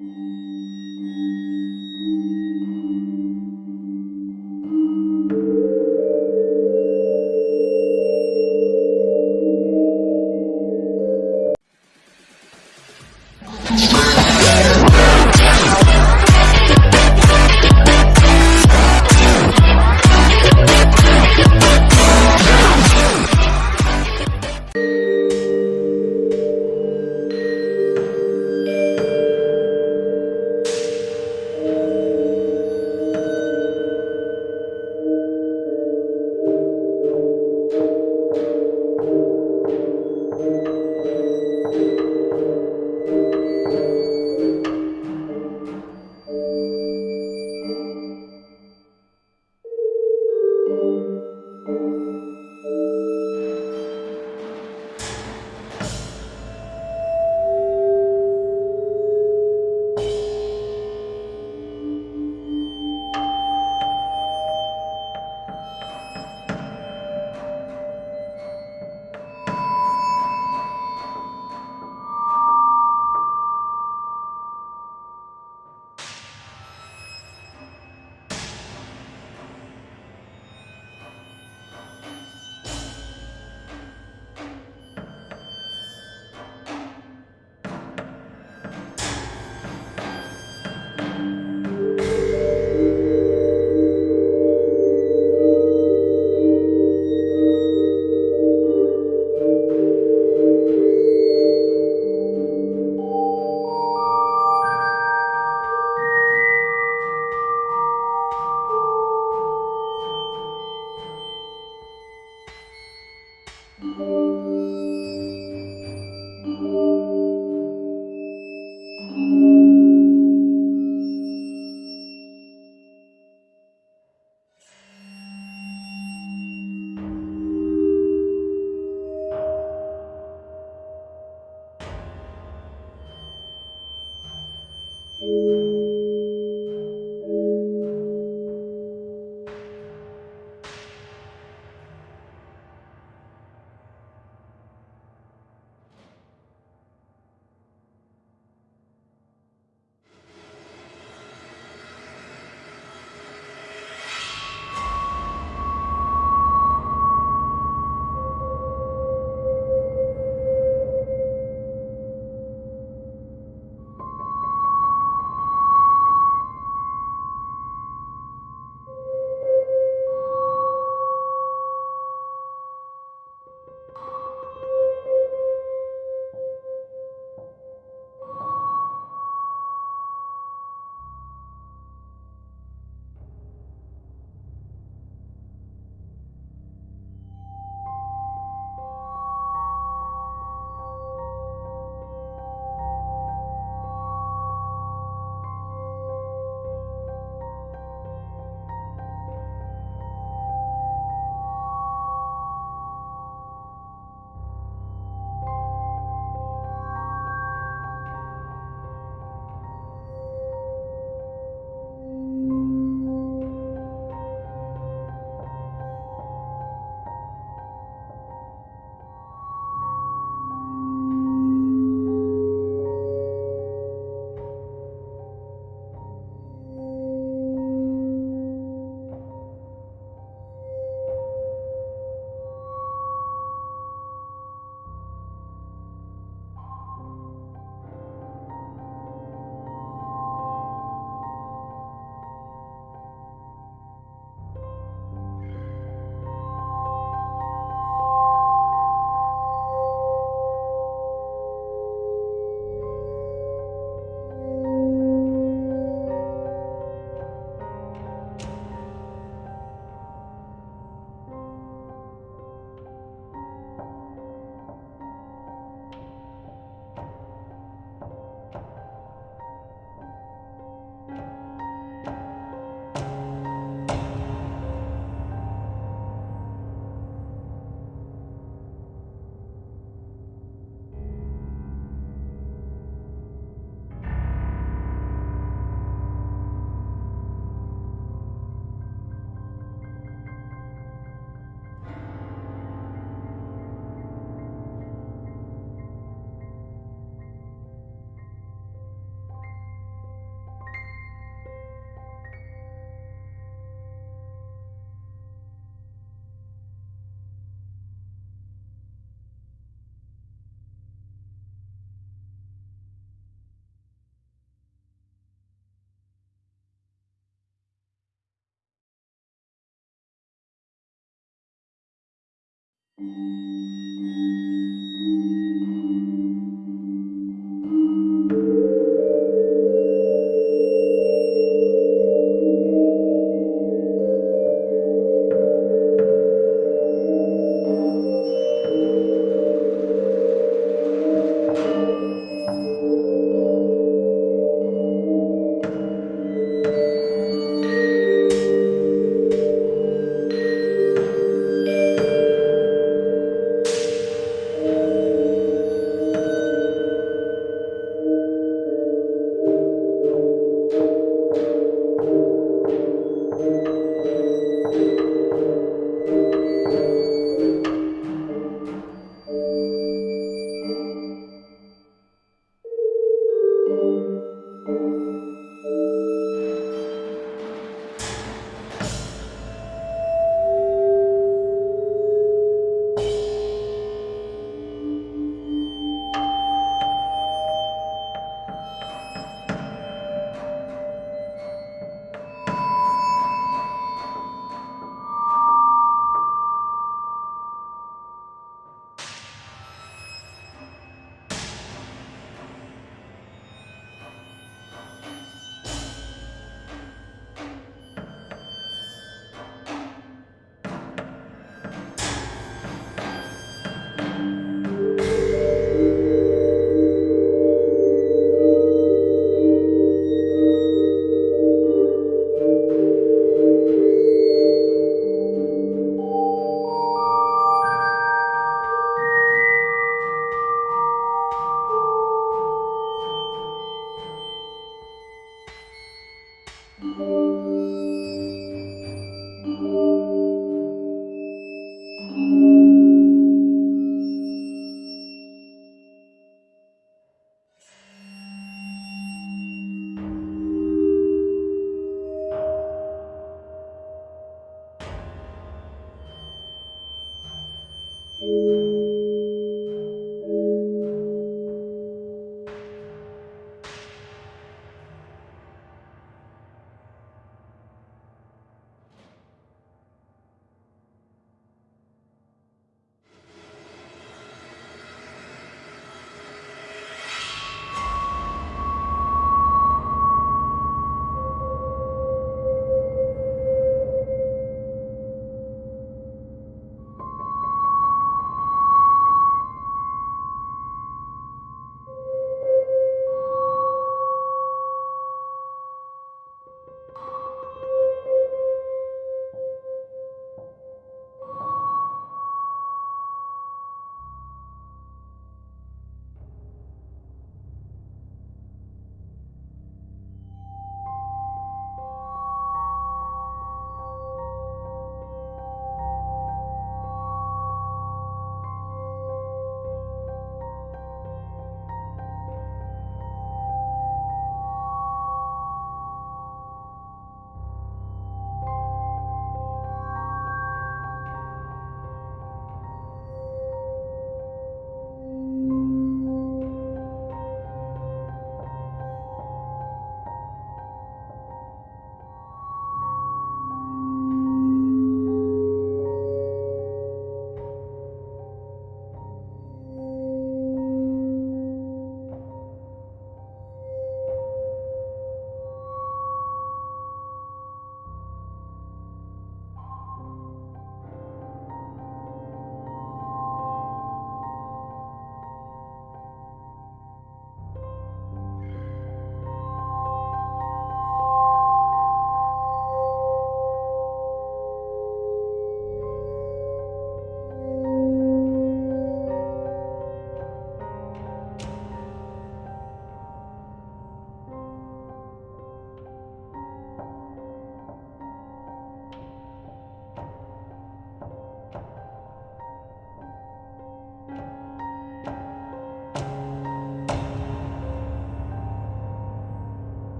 Mm-hmm.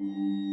Mm-hmm.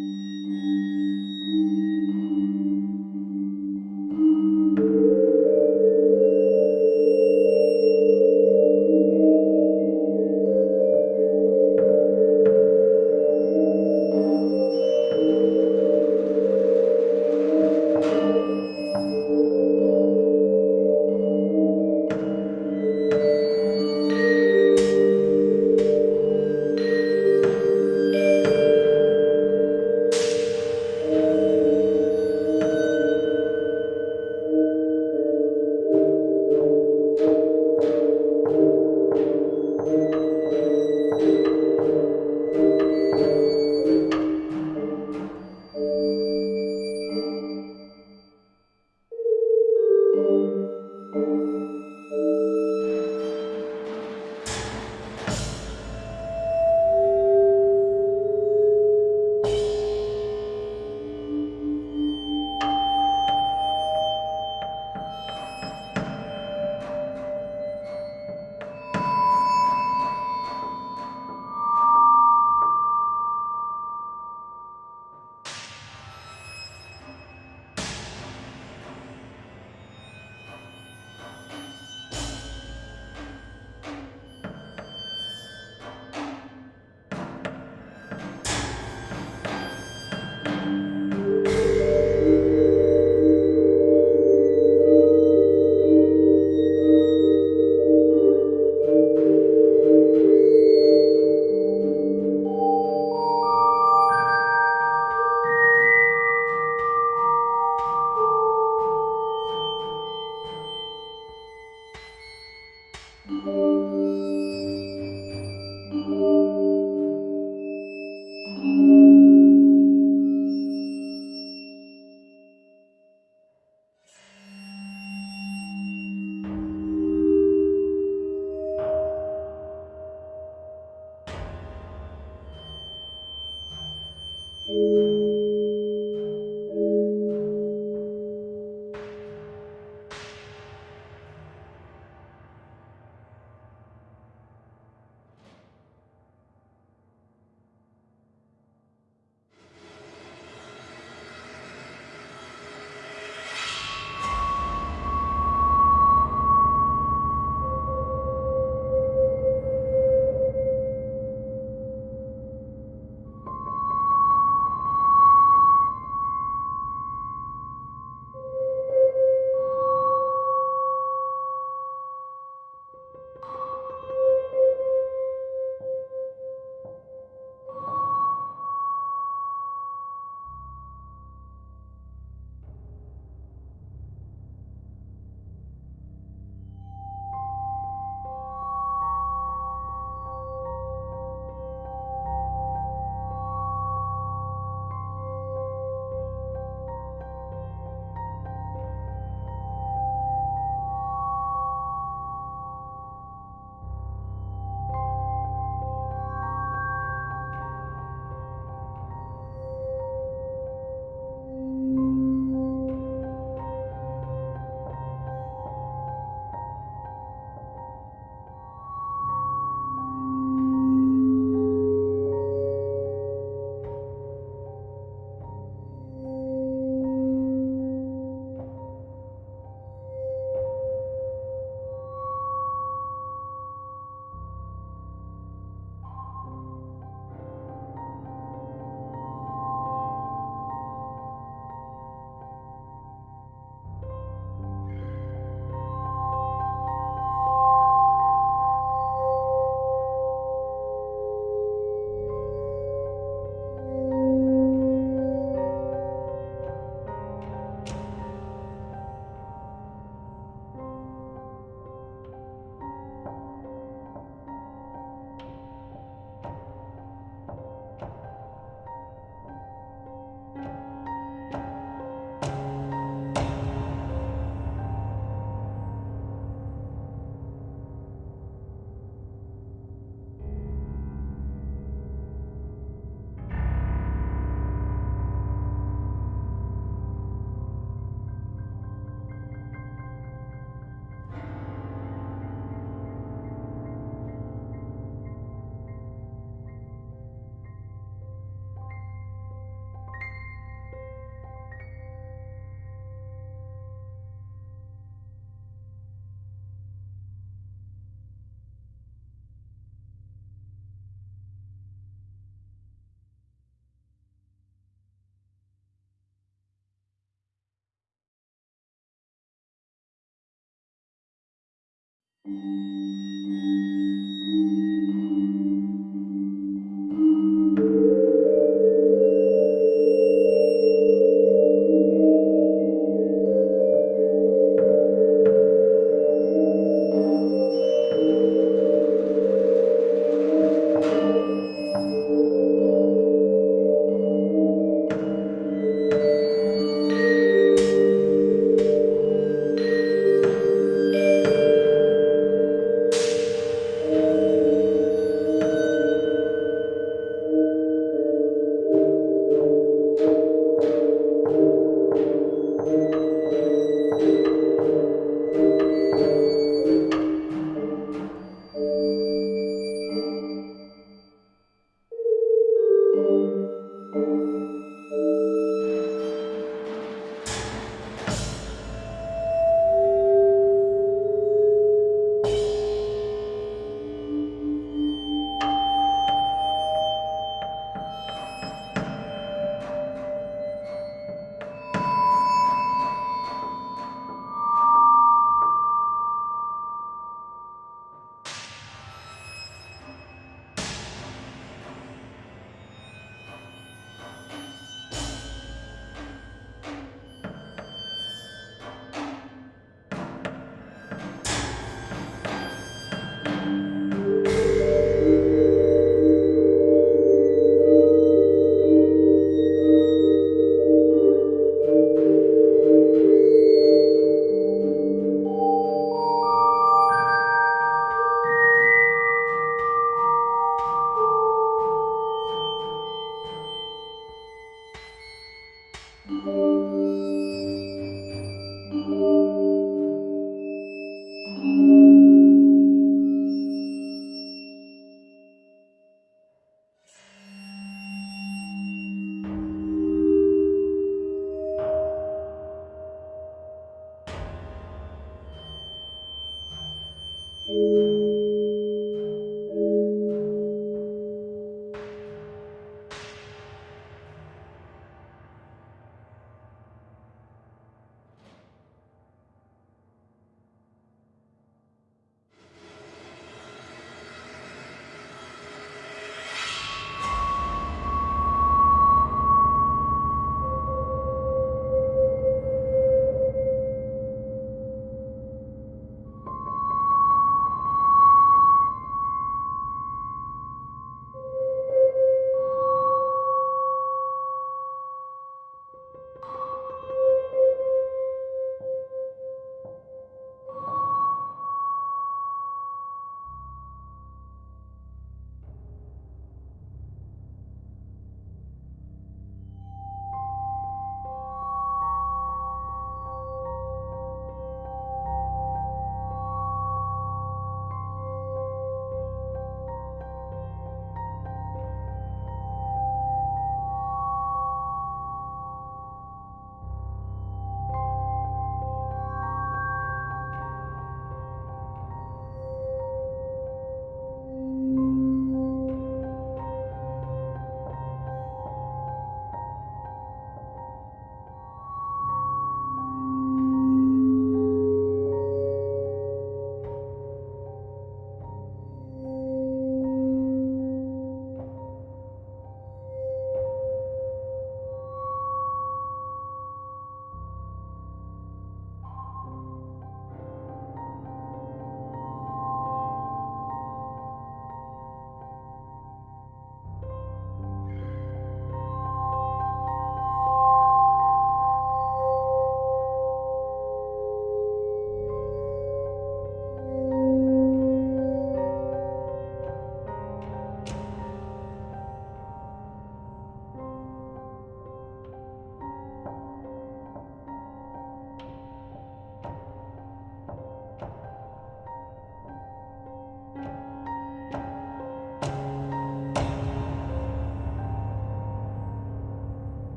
うん。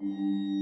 Música